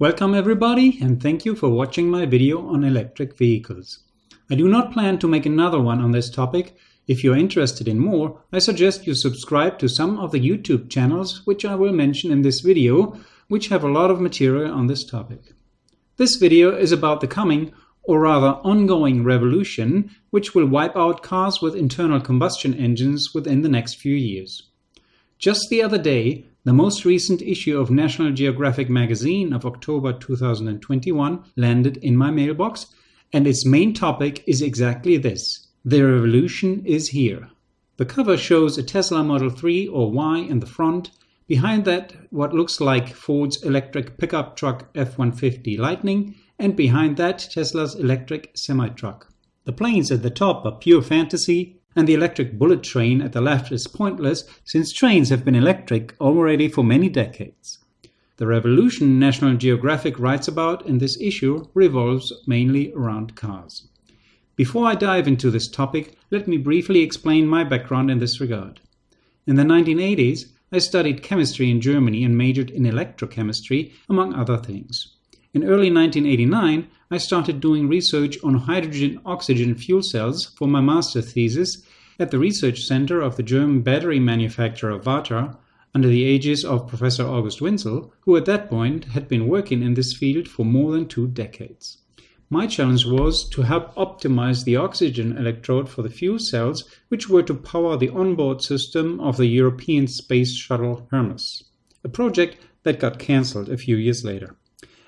Welcome everybody and thank you for watching my video on electric vehicles. I do not plan to make another one on this topic. If you're interested in more, I suggest you subscribe to some of the YouTube channels which I will mention in this video, which have a lot of material on this topic. This video is about the coming, or rather ongoing revolution, which will wipe out cars with internal combustion engines within the next few years. Just the other day, the most recent issue of National Geographic magazine of October 2021 landed in my mailbox, and its main topic is exactly this. The revolution is here. The cover shows a Tesla Model 3 or Y in the front, behind that what looks like Ford's electric pickup truck F-150 Lightning, and behind that Tesla's electric semi-truck. The planes at the top are pure fantasy, and the electric bullet train at the left is pointless since trains have been electric already for many decades. The revolution National Geographic writes about in this issue revolves mainly around cars. Before I dive into this topic, let me briefly explain my background in this regard. In the 1980s, I studied chemistry in Germany and majored in electrochemistry, among other things. In early 1989, I started doing research on hydrogen-oxygen fuel cells for my master thesis at the research center of the German battery manufacturer Varta under the aegis of Professor August Winsel, who at that point had been working in this field for more than two decades. My challenge was to help optimize the oxygen electrode for the fuel cells, which were to power the onboard system of the European space shuttle Hermes, a project that got cancelled a few years later.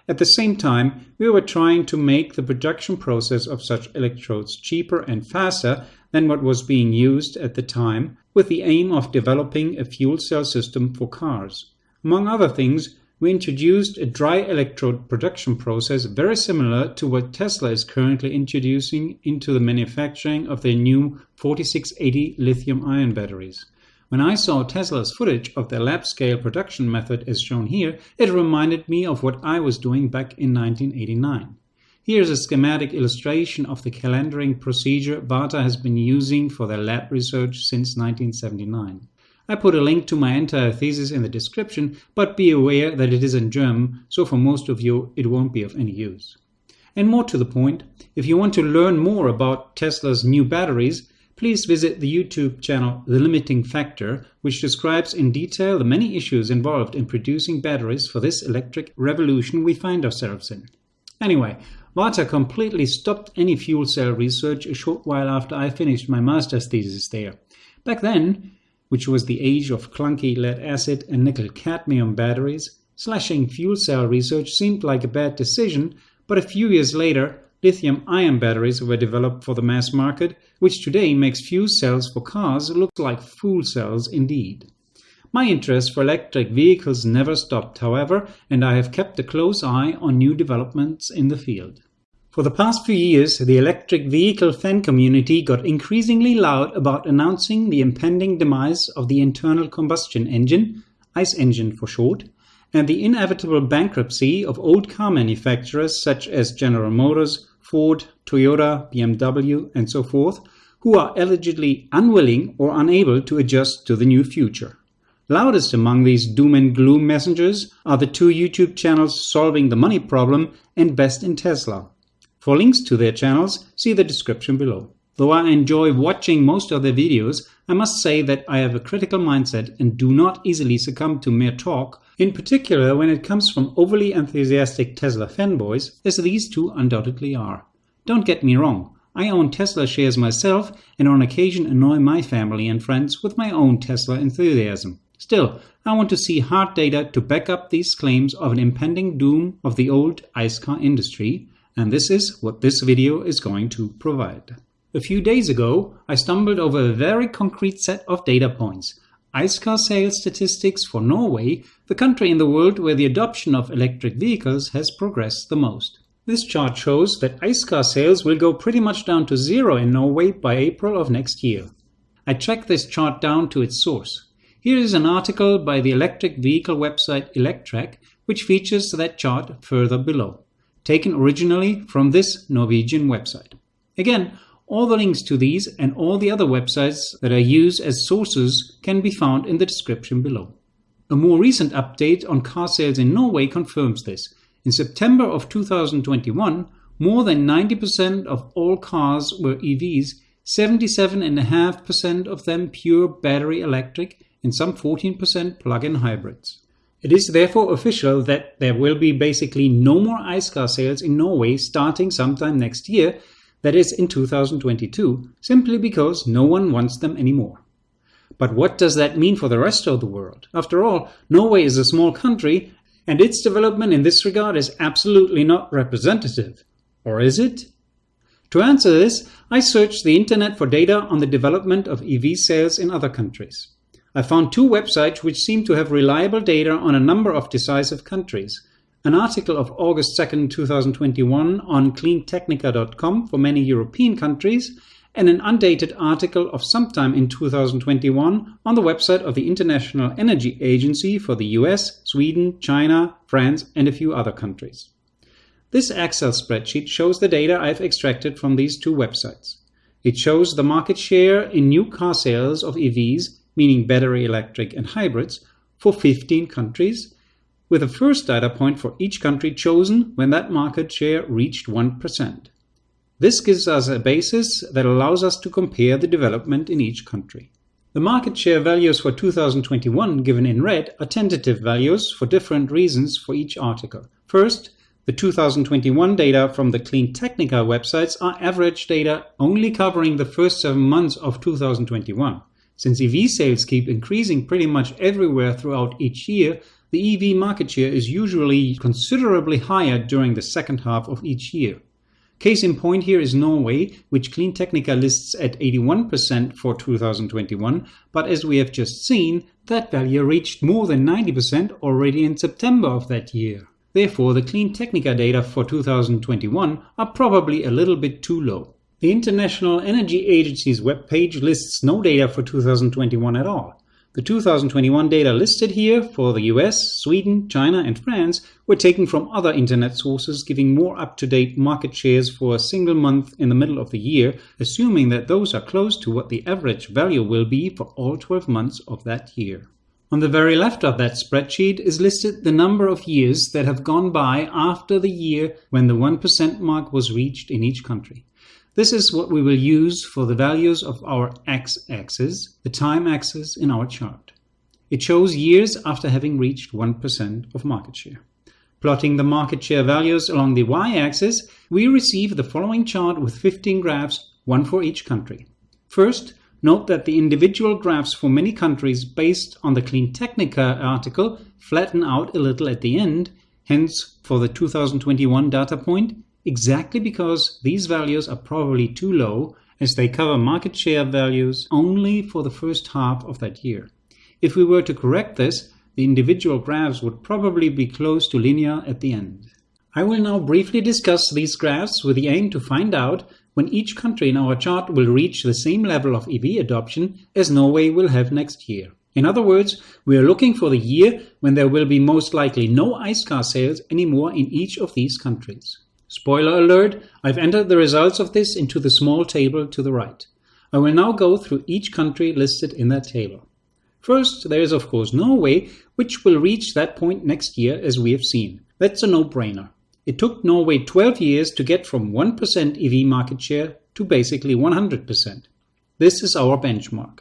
At the same time, we were trying to make the production process of such electrodes cheaper and faster than what was being used at the time, with the aim of developing a fuel cell system for cars. Among other things, we introduced a dry electrode production process very similar to what Tesla is currently introducing into the manufacturing of their new 4680 lithium ion batteries. When I saw Tesla's footage of their lab-scale production method as shown here, it reminded me of what I was doing back in 1989. Here's a schematic illustration of the calendering procedure Varta has been using for their lab research since 1979. I put a link to my entire thesis in the description, but be aware that it is in German, so for most of you it won't be of any use. And more to the point, if you want to learn more about Tesla's new batteries, please visit the YouTube channel The Limiting Factor, which describes in detail the many issues involved in producing batteries for this electric revolution we find ourselves in. Anyway, Varta completely stopped any fuel cell research a short while after I finished my master's thesis there. Back then, which was the age of clunky lead acid and nickel cadmium batteries, slashing fuel cell research seemed like a bad decision, but a few years later, lithium-ion batteries were developed for the mass market, which today makes fuel cells for cars look like fool cells indeed. My interest for electric vehicles never stopped, however, and I have kept a close eye on new developments in the field. For the past few years, the electric vehicle fan community got increasingly loud about announcing the impending demise of the internal combustion engine, ICE engine for short, and the inevitable bankruptcy of old car manufacturers such as General Motors, Ford, Toyota, BMW, and so forth, who are allegedly unwilling or unable to adjust to the new future. Loudest among these doom and gloom messengers are the two YouTube channels Solving the Money Problem and Best in Tesla. For links to their channels, see the description below. Though I enjoy watching most of their videos, I must say that I have a critical mindset and do not easily succumb to mere talk, in particular when it comes from overly enthusiastic Tesla fanboys, as these two undoubtedly are. Don't get me wrong, I own Tesla shares myself and on occasion annoy my family and friends with my own Tesla enthusiasm. Still, I want to see hard data to back up these claims of an impending doom of the old ICE car industry, and this is what this video is going to provide. A few days ago, I stumbled over a very concrete set of data points. ICE car sales statistics for Norway, the country in the world where the adoption of electric vehicles has progressed the most. This chart shows that ICE car sales will go pretty much down to zero in Norway by April of next year. I tracked this chart down to its source. Here is an article by the electric vehicle website Electrek, which features that chart further below, taken originally from this Norwegian website. Again, all the links to these and all the other websites that are used as sources can be found in the description below. A more recent update on car sales in Norway confirms this. In September of 2021, more than 90% of all cars were EVs, 77.5% of them pure battery electric, and some 14% plug-in hybrids. It is therefore official that there will be basically no more ICE car sales in Norway starting sometime next year, that is in 2022, simply because no one wants them anymore. But what does that mean for the rest of the world? After all, Norway is a small country and its development in this regard is absolutely not representative. Or is it? To answer this, I searched the internet for data on the development of EV sales in other countries. I found two websites which seem to have reliable data on a number of decisive countries. An article of August 2nd, 2021 on cleantechnica.com for many European countries and an undated article of sometime in 2021 on the website of the International Energy Agency for the US, Sweden, China, France and a few other countries. This Excel spreadsheet shows the data I've extracted from these two websites. It shows the market share in new car sales of EVs meaning battery electric and hybrids, for 15 countries, with a first data point for each country chosen when that market share reached 1%. This gives us a basis that allows us to compare the development in each country. The market share values for 2021 given in red are tentative values for different reasons for each article. First, the 2021 data from the Cleantechnica websites are average data only covering the first seven months of 2021. Since EV sales keep increasing pretty much everywhere throughout each year, the EV market share is usually considerably higher during the second half of each year. Case in point here is Norway, which Cleantechnica lists at 81% for 2021, but as we have just seen, that value reached more than 90% already in September of that year. Therefore, the Cleantechnica data for 2021 are probably a little bit too low. The International Energy Agency's webpage lists no data for 2021 at all. The 2021 data listed here for the US, Sweden, China and France were taken from other internet sources giving more up-to-date market shares for a single month in the middle of the year, assuming that those are close to what the average value will be for all 12 months of that year. On the very left of that spreadsheet is listed the number of years that have gone by after the year when the 1% mark was reached in each country. This is what we will use for the values of our x-axis, the time axis in our chart. It shows years after having reached 1% of market share. Plotting the market share values along the y-axis, we receive the following chart with 15 graphs, one for each country. First, note that the individual graphs for many countries based on the Cleantechnica article flatten out a little at the end, hence for the 2021 data point, exactly because these values are probably too low as they cover market share values only for the first half of that year. If we were to correct this, the individual graphs would probably be close to linear at the end. I will now briefly discuss these graphs with the aim to find out when each country in our chart will reach the same level of EV adoption as Norway will have next year. In other words, we are looking for the year when there will be most likely no ICE car sales anymore in each of these countries. Spoiler alert, I've entered the results of this into the small table to the right. I will now go through each country listed in that table. First, there is of course Norway, which will reach that point next year as we have seen. That's a no-brainer. It took Norway 12 years to get from 1% EV market share to basically 100%. This is our benchmark.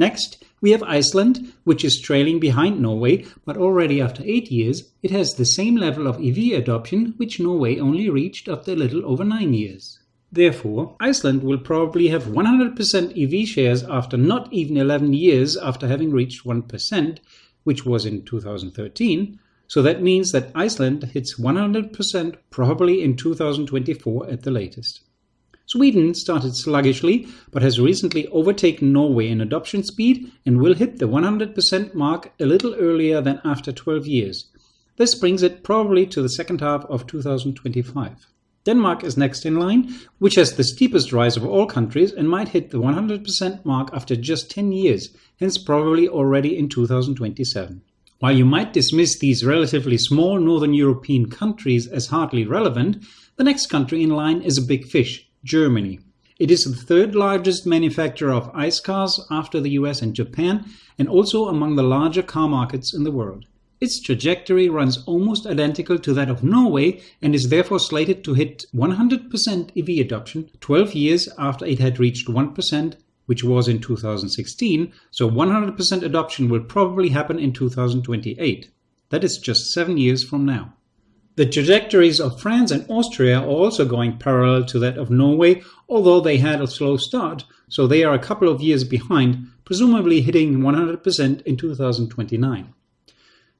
Next, we have Iceland, which is trailing behind Norway, but already after 8 years, it has the same level of EV adoption which Norway only reached after a little over 9 years. Therefore, Iceland will probably have 100% EV shares after not even 11 years after having reached 1%, which was in 2013, so that means that Iceland hits 100% probably in 2024 at the latest. Sweden started sluggishly, but has recently overtaken Norway in adoption speed and will hit the 100% mark a little earlier than after 12 years. This brings it probably to the second half of 2025. Denmark is next in line, which has the steepest rise of all countries and might hit the 100% mark after just 10 years, hence probably already in 2027. While you might dismiss these relatively small Northern European countries as hardly relevant, the next country in line is a big fish, Germany. It is the third largest manufacturer of ICE cars after the US and Japan, and also among the larger car markets in the world. Its trajectory runs almost identical to that of Norway and is therefore slated to hit 100% EV adoption 12 years after it had reached 1%, which was in 2016, so 100% adoption will probably happen in 2028. That is just 7 years from now. The trajectories of France and Austria are also going parallel to that of Norway, although they had a slow start, so they are a couple of years behind, presumably hitting 100% in 2029.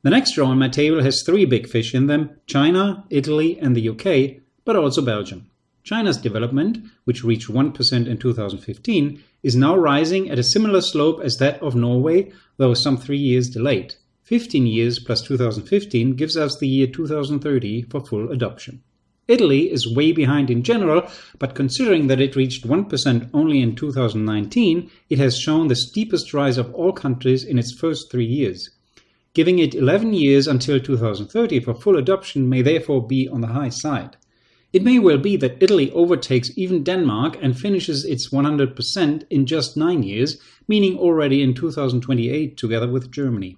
The next row on my table has three big fish in them, China, Italy and the UK, but also Belgium. China's development, which reached 1% in 2015, is now rising at a similar slope as that of Norway, though some three years delayed. 15 years plus 2015 gives us the year 2030 for full adoption. Italy is way behind in general, but considering that it reached 1% only in 2019, it has shown the steepest rise of all countries in its first three years. Giving it 11 years until 2030 for full adoption may therefore be on the high side. It may well be that Italy overtakes even Denmark and finishes its 100% in just 9 years, meaning already in 2028 together with Germany.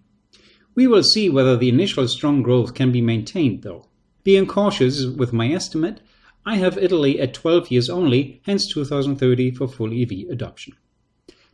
We will see whether the initial strong growth can be maintained though. Being cautious with my estimate, I have Italy at 12 years only, hence 2030 for full EV adoption.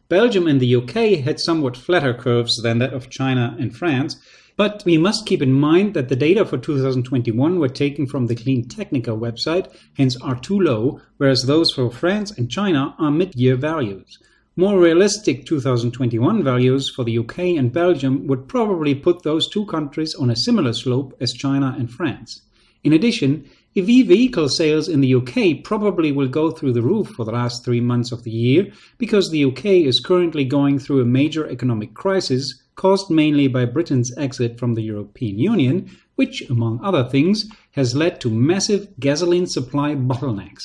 Belgium and the UK had somewhat flatter curves than that of China and France, but we must keep in mind that the data for 2021 were taken from the Clean Technica website, hence are too low, whereas those for France and China are mid-year values. More realistic 2021 values for the UK and Belgium would probably put those two countries on a similar slope as China and France. In addition, EV vehicle sales in the UK probably will go through the roof for the last three months of the year because the UK is currently going through a major economic crisis caused mainly by Britain's exit from the European Union, which, among other things, has led to massive gasoline supply bottlenecks.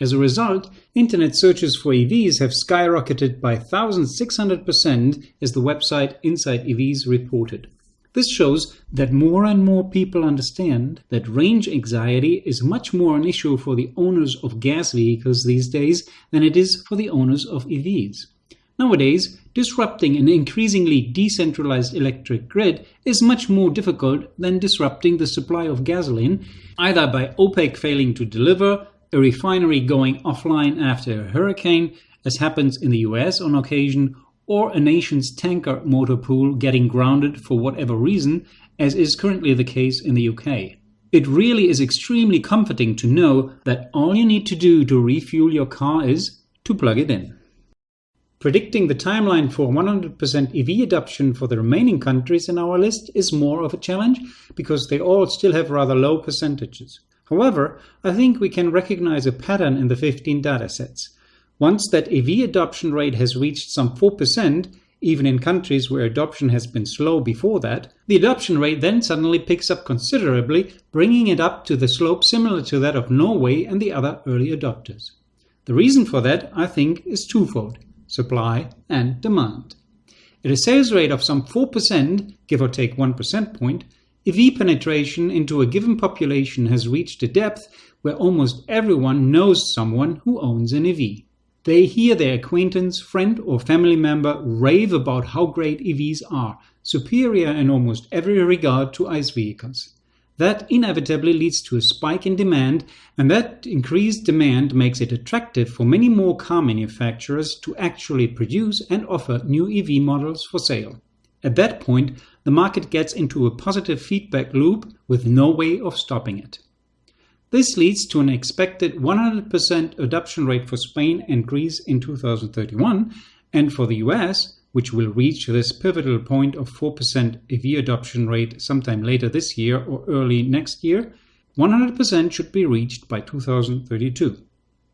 As a result, internet searches for EVs have skyrocketed by 1,600% as the website Inside EVs reported. This shows that more and more people understand that range anxiety is much more an issue for the owners of gas vehicles these days than it is for the owners of EVs. Nowadays, disrupting an increasingly decentralized electric grid is much more difficult than disrupting the supply of gasoline, either by OPEC failing to deliver, a refinery going offline after a hurricane, as happens in the US on occasion, or a nation's tanker motor pool getting grounded for whatever reason, as is currently the case in the UK. It really is extremely comforting to know that all you need to do to refuel your car is to plug it in. Predicting the timeline for 100% EV adoption for the remaining countries in our list is more of a challenge because they all still have rather low percentages. However, I think we can recognize a pattern in the 15 datasets. Once that EV adoption rate has reached some 4%, even in countries where adoption has been slow before that, the adoption rate then suddenly picks up considerably, bringing it up to the slope similar to that of Norway and the other early adopters. The reason for that, I think, is twofold supply and demand. At a sales rate of some 4%, give or take 1 percent point, EV penetration into a given population has reached a depth where almost everyone knows someone who owns an EV. They hear their acquaintance, friend, or family member rave about how great EVs are, superior in almost every regard to ICE vehicles. That inevitably leads to a spike in demand, and that increased demand makes it attractive for many more car manufacturers to actually produce and offer new EV models for sale. At that point, the market gets into a positive feedback loop with no way of stopping it. This leads to an expected 100% adoption rate for Spain and Greece in 2031, and for the US, which will reach this pivotal point of 4% EV adoption rate sometime later this year or early next year, 100% should be reached by 2032.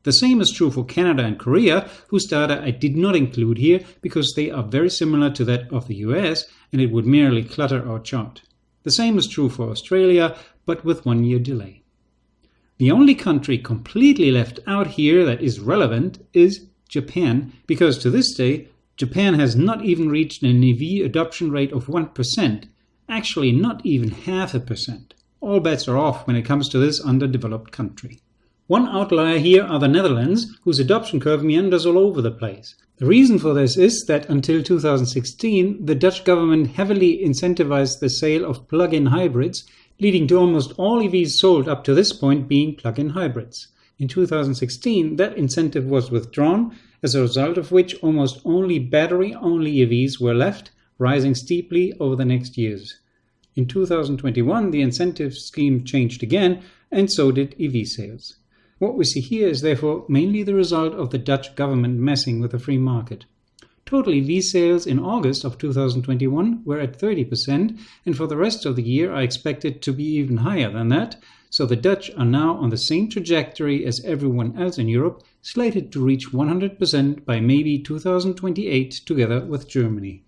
The same is true for Canada and Korea, whose data I did not include here because they are very similar to that of the US and it would merely clutter our chart. The same is true for Australia, but with one year delay. The only country completely left out here that is relevant is Japan, because to this day, Japan has not even reached an EV adoption rate of 1%, actually not even half a percent. All bets are off when it comes to this underdeveloped country. One outlier here are the Netherlands, whose adoption curve meanders all over the place. The reason for this is that until 2016, the Dutch government heavily incentivized the sale of plug-in hybrids, leading to almost all EVs sold up to this point being plug-in hybrids. In 2016, that incentive was withdrawn, as a result of which almost only battery-only EVs were left, rising steeply over the next years. In 2021, the incentive scheme changed again, and so did EV sales. What we see here is therefore mainly the result of the Dutch government messing with the free market. Totally, EV sales in August of 2021 were at 30%, and for the rest of the year are expected to be even higher than that, so the Dutch are now on the same trajectory as everyone else in Europe, slated to reach 100% by maybe 2028 together with Germany.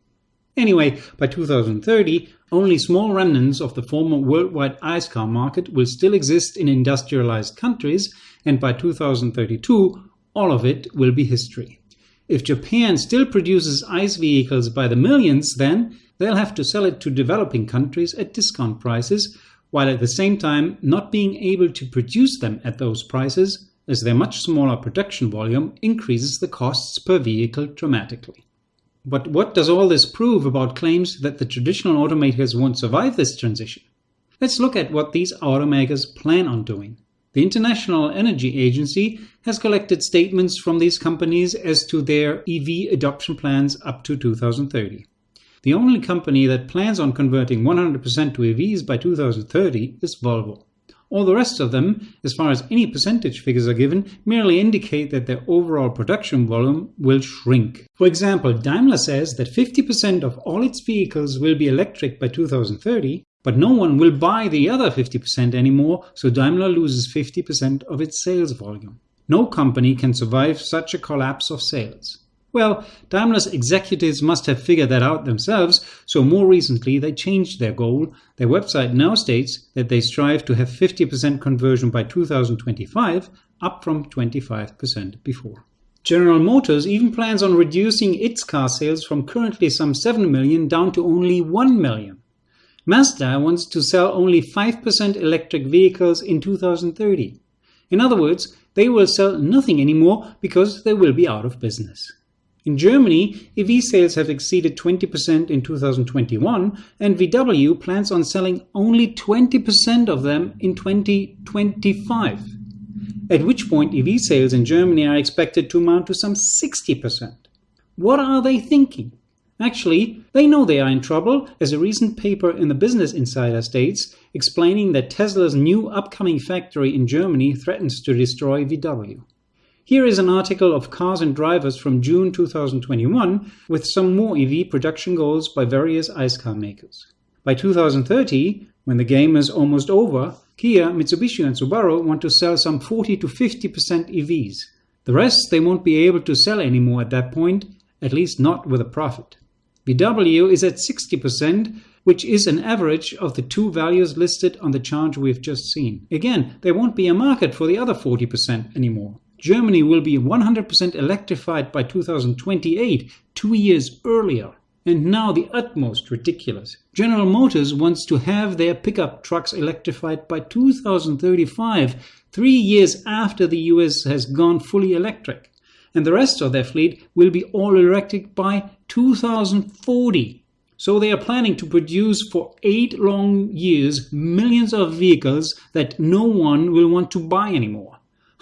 Anyway, by 2030, only small remnants of the former worldwide ICE car market will still exist in industrialized countries, and by 2032, all of it will be history. If Japan still produces ICE vehicles by the millions, then they'll have to sell it to developing countries at discount prices, while at the same time not being able to produce them at those prices, as their much smaller production volume increases the costs per vehicle dramatically. But what does all this prove about claims that the traditional automakers won't survive this transition? Let's look at what these automakers plan on doing. The International Energy Agency has collected statements from these companies as to their EV adoption plans up to 2030. The only company that plans on converting 100% to EVs by 2030 is Volvo. All the rest of them, as far as any percentage figures are given, merely indicate that their overall production volume will shrink. For example, Daimler says that 50% of all its vehicles will be electric by 2030, but no one will buy the other 50% anymore, so Daimler loses 50% of its sales volume. No company can survive such a collapse of sales. Well, Daimler's executives must have figured that out themselves, so more recently they changed their goal. Their website now states that they strive to have 50% conversion by 2025, up from 25% before. General Motors even plans on reducing its car sales from currently some 7 million down to only 1 million. Mazda wants to sell only 5% electric vehicles in 2030. In other words, they will sell nothing anymore because they will be out of business. In Germany, EV sales have exceeded 20% in 2021, and VW plans on selling only 20% of them in 2025. At which point, EV sales in Germany are expected to amount to some 60%. What are they thinking? Actually, they know they are in trouble, as a recent paper in the Business Insider states, explaining that Tesla's new upcoming factory in Germany threatens to destroy VW. Here is an article of Cars and Drivers from June 2021 with some more EV production goals by various ICE car makers. By 2030, when the game is almost over, Kia, Mitsubishi and Subaru want to sell some 40 to 50% EVs. The rest they won't be able to sell anymore at that point, at least not with a profit. VW is at 60%, which is an average of the two values listed on the chart we've just seen. Again, there won't be a market for the other 40% anymore. Germany will be 100% electrified by 2028, two years earlier. And now the utmost ridiculous. General Motors wants to have their pickup trucks electrified by 2035, three years after the US has gone fully electric. And the rest of their fleet will be all electric by 2040. So they are planning to produce for eight long years millions of vehicles that no one will want to buy anymore.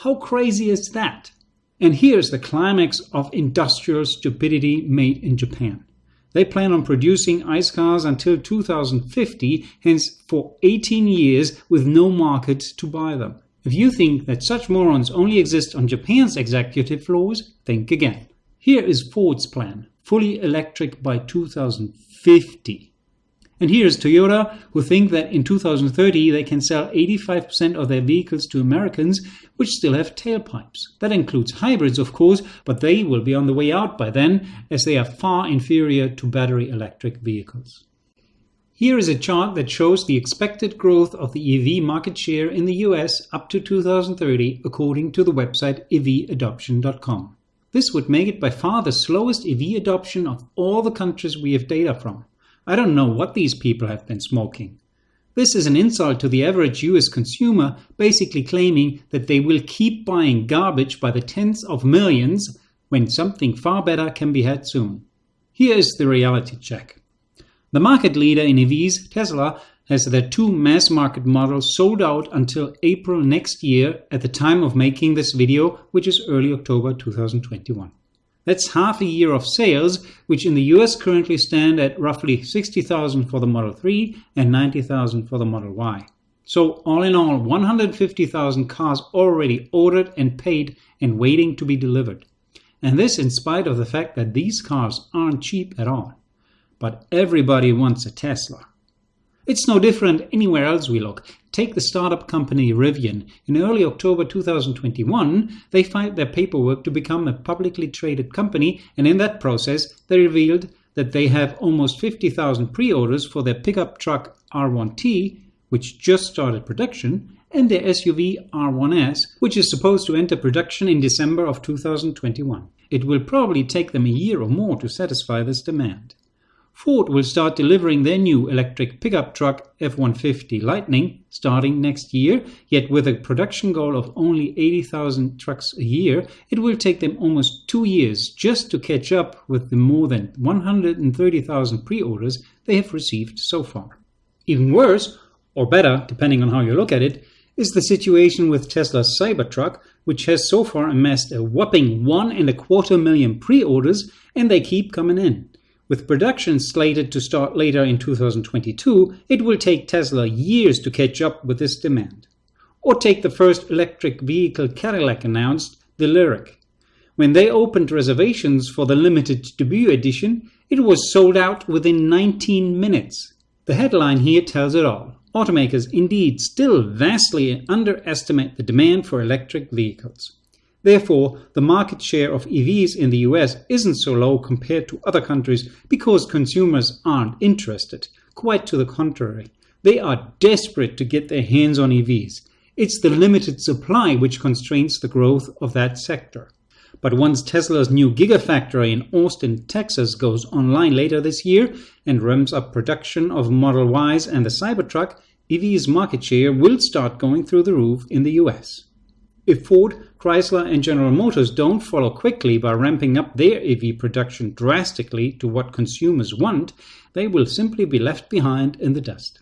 How crazy is that? And here's the climax of industrial stupidity made in Japan. They plan on producing ICE cars until 2050, hence for 18 years with no market to buy them. If you think that such morons only exist on Japan's executive floors, think again. Here is Ford's plan, fully electric by 2050. And here's Toyota, who think that in 2030 they can sell 85% of their vehicles to Americans, which still have tailpipes. That includes hybrids, of course, but they will be on the way out by then, as they are far inferior to battery electric vehicles. Here is a chart that shows the expected growth of the EV market share in the US up to 2030, according to the website evadoption.com. This would make it by far the slowest EV adoption of all the countries we have data from. I don't know what these people have been smoking. This is an insult to the average US consumer, basically claiming that they will keep buying garbage by the tens of millions when something far better can be had soon. Here is the reality check. The market leader in EVs, Tesla, has their two mass market models sold out until April next year at the time of making this video, which is early October 2021. That's half a year of sales, which in the US currently stand at roughly 60,000 for the Model 3 and 90,000 for the Model Y. So all in all, 150,000 cars already ordered and paid and waiting to be delivered. And this in spite of the fact that these cars aren't cheap at all. But everybody wants a Tesla. It's no different anywhere else we look. Take the startup company Rivian. In early October 2021, they filed their paperwork to become a publicly traded company, and in that process, they revealed that they have almost 50,000 pre-orders for their pickup truck R1T, which just started production, and their SUV R1S, which is supposed to enter production in December of 2021. It will probably take them a year or more to satisfy this demand. Ford will start delivering their new electric pickup truck F-150 Lightning starting next year, yet with a production goal of only 80,000 trucks a year, it will take them almost two years just to catch up with the more than 130,000 pre-orders they have received so far. Even worse, or better, depending on how you look at it, is the situation with Tesla's Cybertruck, which has so far amassed a whopping one and a quarter million pre-orders, and they keep coming in. With production slated to start later in 2022, it will take Tesla years to catch up with this demand. Or take the first electric vehicle Cadillac announced, the Lyriq. When they opened reservations for the limited debut edition, it was sold out within 19 minutes. The headline here tells it all. Automakers indeed still vastly underestimate the demand for electric vehicles. Therefore, the market share of EVs in the US isn't so low compared to other countries because consumers aren't interested. Quite to the contrary. They are desperate to get their hands on EVs. It's the limited supply which constrains the growth of that sector. But once Tesla's new Gigafactory in Austin, Texas goes online later this year and ramps up production of Model Ys and the Cybertruck, EV's market share will start going through the roof in the US. If Ford, Chrysler and General Motors don't follow quickly by ramping up their EV production drastically to what consumers want, they will simply be left behind in the dust.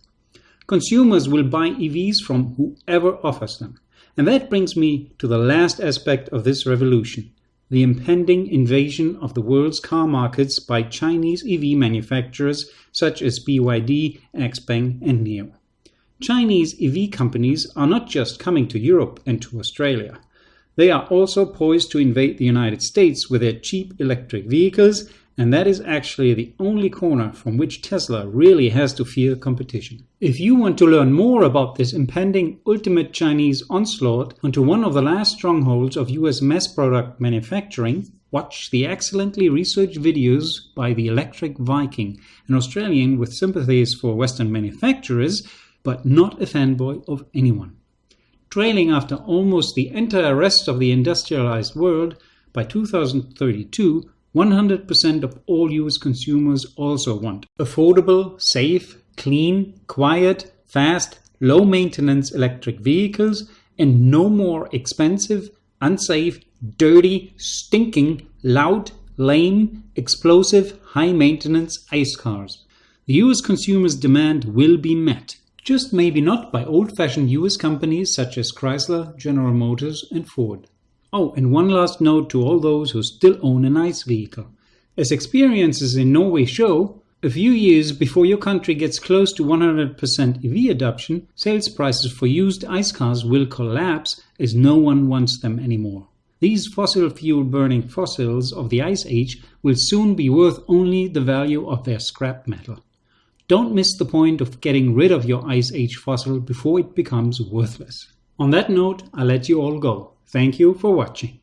Consumers will buy EVs from whoever offers them. And that brings me to the last aspect of this revolution, the impending invasion of the world's car markets by Chinese EV manufacturers such as BYD, XPeng and NIO. Chinese EV companies are not just coming to Europe and to Australia. They are also poised to invade the United States with their cheap electric vehicles, and that is actually the only corner from which Tesla really has to fear competition. If you want to learn more about this impending ultimate Chinese onslaught onto one of the last strongholds of US mass product manufacturing, watch the excellently researched videos by the Electric Viking, an Australian with sympathies for Western manufacturers but not a fanboy of anyone. Trailing after almost the entire rest of the industrialized world, by 2032, 100% of all US consumers also want affordable, safe, clean, quiet, fast, low maintenance electric vehicles and no more expensive, unsafe, dirty, stinking, loud, lame, explosive, high maintenance ICE cars. The US consumers' demand will be met just maybe not by old-fashioned US companies such as Chrysler, General Motors and Ford. Oh, and one last note to all those who still own an ICE vehicle. As experiences in Norway show, a few years before your country gets close to 100% EV adoption, sales prices for used ICE cars will collapse as no one wants them anymore. These fossil fuel burning fossils of the Ice Age will soon be worth only the value of their scrap metal. Don't miss the point of getting rid of your Ice Age fossil before it becomes worthless. On that note, I'll let you all go. Thank you for watching.